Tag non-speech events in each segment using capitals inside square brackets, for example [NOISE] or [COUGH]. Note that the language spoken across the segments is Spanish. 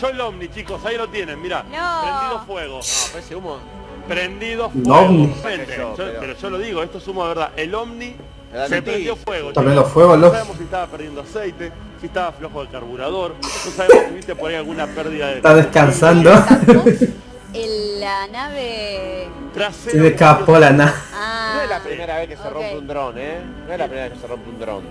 Cayó el ovni, chicos, ahí lo tienen, mira. No. Prendido fuego. No, parece humo. Prendido fuego. ovni. Yo, pero- pero yo lo digo, esto es humo de verdad. El ovni se prendió fuego. Está chicos. prendiendo fuego, No sabemos si estaba perdiendo aceite, si estaba flojo de carburador, no sabemos si viste por ahí alguna pérdida de... Está descansando. [LAUGHS] El- la nave... Trasero. Se escapó la nada. Ah, No es la primera vez que se ok. rompe un dron, ¿eh? No es la primera vez que se rompe un dron.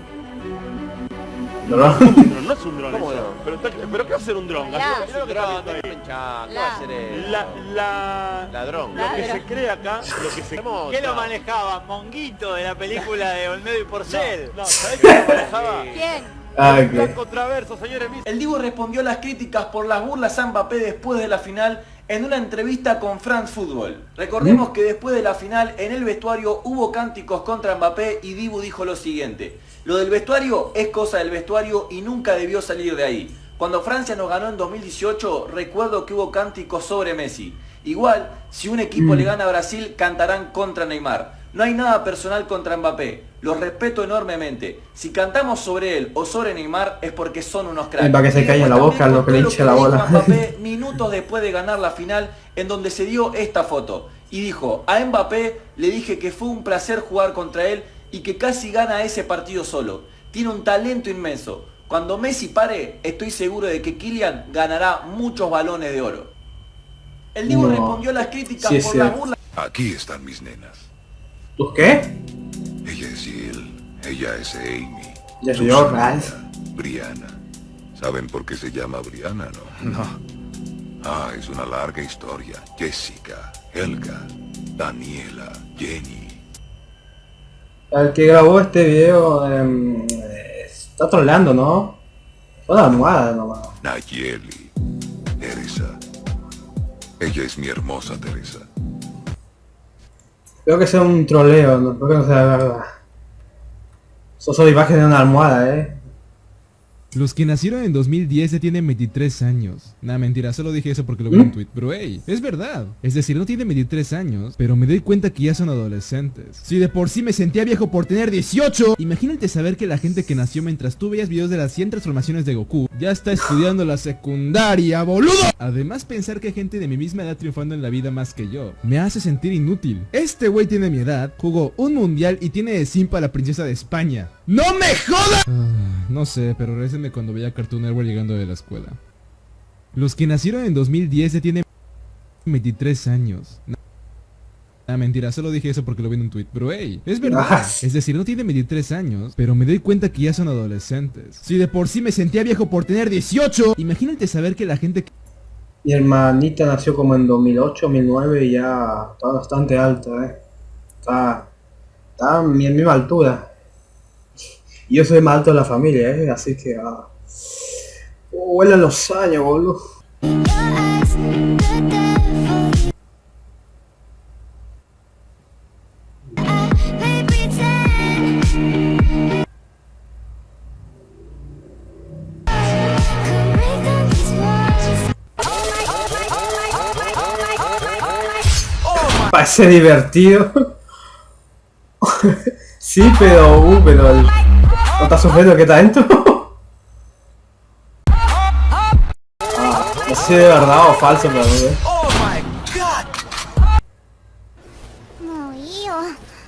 ¿No? No es un dron, no es un dron ¿Cómo eso. no? Pero, está- pero ¿qué va a ser un dron? Mirá. Lo que dron, ahí. ¿Qué La- va a hacer eso? La, la, Ladrón. lo que se cree acá, lo que se... ¿Qué lo manejaba? Monguito de la película de Olmedo y Porcel. No, ¿sabés quién lo manejaba? [LAUGHS] ¿Quién? Ah, señores. El Divo respondió a las críticas por las burlas a Mbappé después de la final en una entrevista con France Football. Recordemos que después de la final en el vestuario hubo cánticos contra Mbappé y Dibu dijo lo siguiente. Lo del vestuario es cosa del vestuario y nunca debió salir de ahí. Cuando Francia nos ganó en 2018 recuerdo que hubo cánticos sobre Messi. Igual, si un equipo le gana a Brasil cantarán contra Neymar. No hay nada personal contra Mbappé. Los respeto enormemente. Si cantamos sobre él o sobre Neymar es porque son unos cracks. Y para que se calle la boca, lo que le hinche la bola. Mbappé [LAUGHS] minutos después de ganar la final en donde se dio esta foto. Y dijo, a Mbappé le dije que fue un placer jugar contra él y que casi gana ese partido solo. Tiene un talento inmenso. Cuando Messi pare, estoy seguro de que Kylian ganará muchos balones de oro. El Divo No. respondió a las críticas Sí, por cierto. burlas Aquí están mis nenas. ¿Tú qué? Ella es Jill, ella es Amy. Ya su yo. Brianna. ¿Saben por qué se llama Brianna, no? No. Ah, es una larga historia. Jessica, Helga, Daniela, Jenny. El que grabó este video em, eh, está troleando, ¿no? Toda almohada nomás. Nayeli, Teresa. Ella es mi hermosa Teresa. Creo que sea un troleo, no creo que no sea verdad. Son imágenes de una almohada, eh. Los que nacieron en 2010 ya tienen 23 años. Nah, mentira, solo dije eso porque lo vi en un tweet. Pero hey, es verdad. Es decir, no tienen 23 años, pero me doy cuenta que ya son adolescentes. Si de por sí me sentía viejo por tener 18, imagínate saber que la gente que nació mientras tú veías videos de las 100 transformaciones de Goku ya está estudiando la secundaria, boludo. Además, pensar que hay gente de mi misma edad triunfando en la vida más que yo me hace sentir inútil. Este güey tiene mi edad, jugó un mundial y tiene de simpa a la princesa de España. ¡No me jodas! Ah, no sé, pero cuando veía Cartoon Network llegando de la escuela. Los que nacieron en 2010 ya tienen 23 años. Ah, mentira, solo dije eso porque lo vi en un tweet. Pero hey, es verdad. Ah. Es decir, no tienen 23 años, pero me doy cuenta que ya son adolescentes. Si de por sí me sentía viejo por tener 18, imagínate saber que la gente Mi hermanita nació como en 2008, 2009 y ya está bastante alta, eh. Está, está a mi misma altura. Yo soy más alto de la familia, eh. Así que... Ah. Vuelan los años, boludo. Parece divertido. [LAUGHS] sí, pero... Uh, pero... ¿No estás sufriendo que está dentro? Ah, [LAUGHS] no sé si de verdad o falso, pero... eh. もういいよ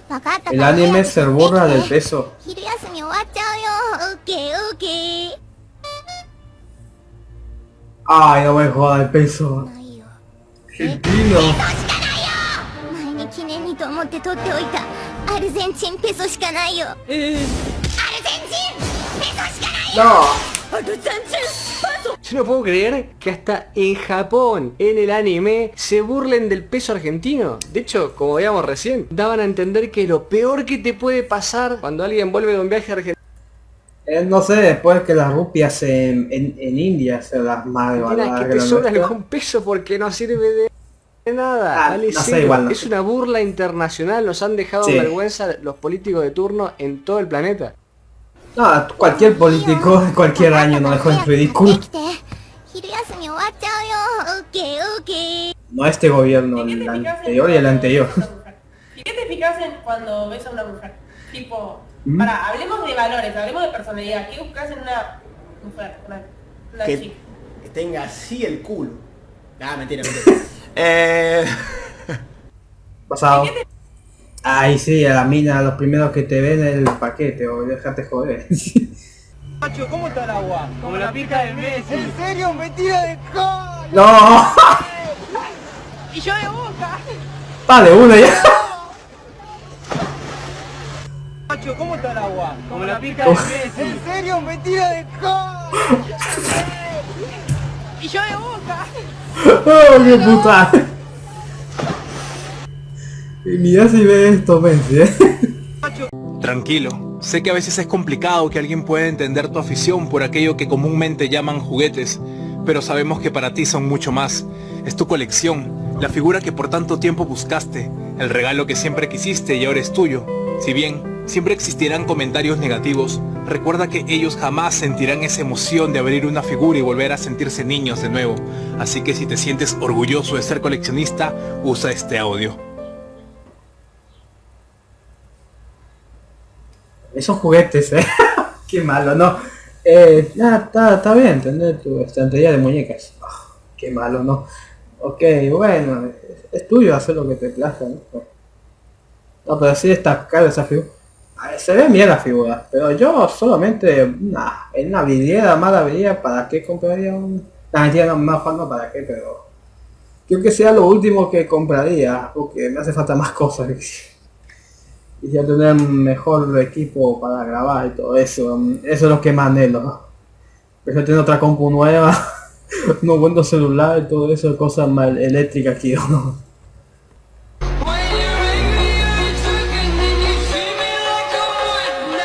分かった El anime se burla del peso. 昼休み終わっちゃうよオッケーオッケー Ay, no me jodas el peso. ないよ Argentino. 前に記念にと思って取っておいたアルゼンチンペソしかないよアル ¡No! Yo no puedo creer que hasta en Japón, en el anime, se burlen del peso argentino. De hecho, como veíamos recién, daban a entender que lo peor que te puede pasar cuando alguien vuelve de un viaje a Argentina... Eh, no sé, después que las rupias en, en, en India se las malvaloran. que te peso porque no sirve de nada. Ah, es una burla internacional, nos han dejado sí. vergüenza los políticos de turno en todo el planeta. No, cualquier político cualquier año no dejó en ridículo. No a este gobierno, el anterior y el anterior. ¿Y qué te fijas en cuando ves a una mujer? Tipo, ¿Mm? para, hablemos de valores, hablemos de personalidad. ¿Qué buscas en una mujer? Una, que, tenga así el culo. Ah, mentira, mentira. [LAUGHS] Eh. Pasado. Ay, sí, a la mina, los primeros que te ven el paquete, o déjate joder. [LAUGHS] Macho, ¿cómo está el agua? Como la pica de Messi. ¿En serio? ¡Mentira de cola! ¡No! Y yo de boca. Vale, uno ya. Macho, ¿cómo está el agua? Como la pica de Messi. ¿En serio? ¡Mentira de cola! Y yo de boca. [LAUGHS] ¡Oh, qué puta! Mira si ve esto, Messi, ¿eh? Tranquilo, sé que a veces es complicado que alguien pueda entender tu afición por aquello que comúnmente llaman juguetes, pero sabemos que para ti son mucho más. Es tu colección, la figura que por tanto tiempo buscaste, el regalo que siempre quisiste y ahora es tuyo. Si bien siempre existirán comentarios negativos, recuerda que ellos jamás sentirán esa emoción de abrir una figura y volver a sentirse niños de nuevo. Así que si te sientes orgulloso de ser coleccionista, usa este audio. Esos juguetes, eh. [LAUGHS] qué malo, ¿no? Eh, está, está bien tener tu estantería de muñecas. Ah, qué malo, ¿no? Ok, bueno, es, tuyo hacer lo que te plazca, ¿no? No, pero sí está cara esa figura. Se ve bien la figura, pero yo solamente, nah, en una vidriera mala ¿para qué compraría un...? Nah, mentira, no, mejor no para qué, pero... Creo que sea lo último que compraría, porque me hace falta más cosas. [LAUGHS] y ya tener un mejor equipo para grabar y todo eso. Eso es lo que más anhelo. Pero tener otra compu nueva, [LAUGHS] unos buenos celular y todo eso, cosas más eléctricas que yo no.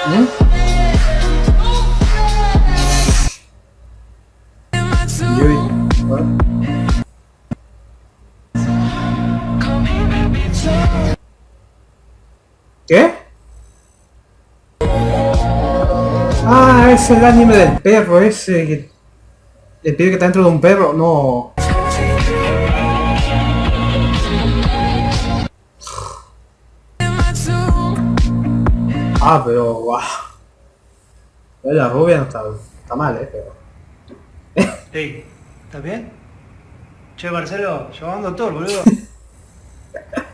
¿Mm? Es el anime del perro ese que... El pibe que está dentro de un perro, no. Ah, pero guau. La rubia no está, está mal, eh, pero. Ey, ¿estás bien? Che, Marcelo, llamando a doctor, boludo. [LAUGHS]